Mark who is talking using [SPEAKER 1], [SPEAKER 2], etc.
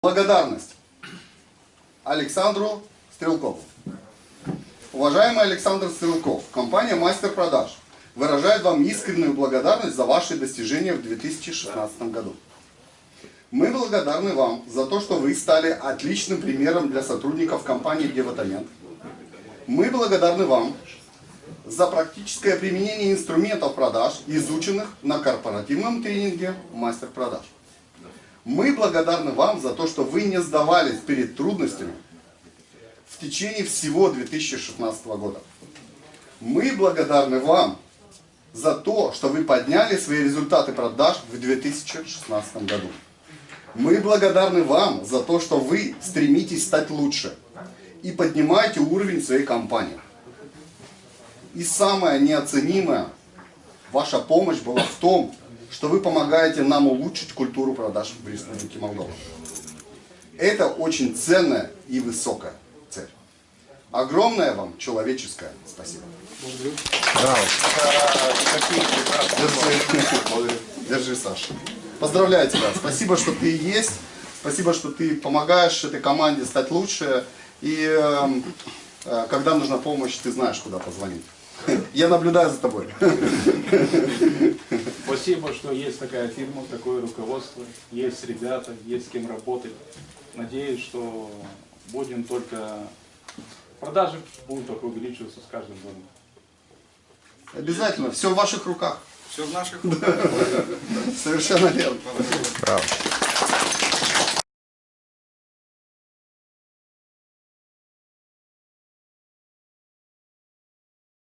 [SPEAKER 1] Благодарность Александру Стрелкову. Уважаемый Александр Стрелков, компания «Мастер продаж» выражает вам искреннюю благодарность за ваши достижения в 2016 году. Мы благодарны вам за то, что вы стали отличным примером для сотрудников компании «Деватамент». Мы благодарны вам за практическое применение инструментов продаж, изученных на корпоративном тренинге «Мастер продаж». Мы благодарны вам за то, что вы не сдавались перед трудностями в течение всего 2016 года. Мы благодарны вам за то, что вы подняли свои результаты продаж в 2016 году. Мы благодарны вам за то, что вы стремитесь стать лучше и поднимаете уровень своей компании. И самое неоценимое, ваша помощь была в том, что вы помогаете нам улучшить культуру продаж в Республике Молдова. Это очень ценная и высокая цель. Огромное вам человеческое спасибо.
[SPEAKER 2] Браво.
[SPEAKER 1] Держи, Держи, Саша. Поздравляю тебя. Спасибо, что ты есть. Спасибо, что ты помогаешь этой команде стать лучше. И э, э, когда нужна помощь, ты знаешь, куда позвонить. Я наблюдаю за тобой.
[SPEAKER 3] Спасибо, что есть такая фирма, такое руководство, есть ребята, есть с кем работать. Надеюсь, что будем только... Продажи будут только увеличиваться с каждым годом.
[SPEAKER 1] Обязательно. Все в ваших руках.
[SPEAKER 4] Все в наших
[SPEAKER 1] Совершенно верно.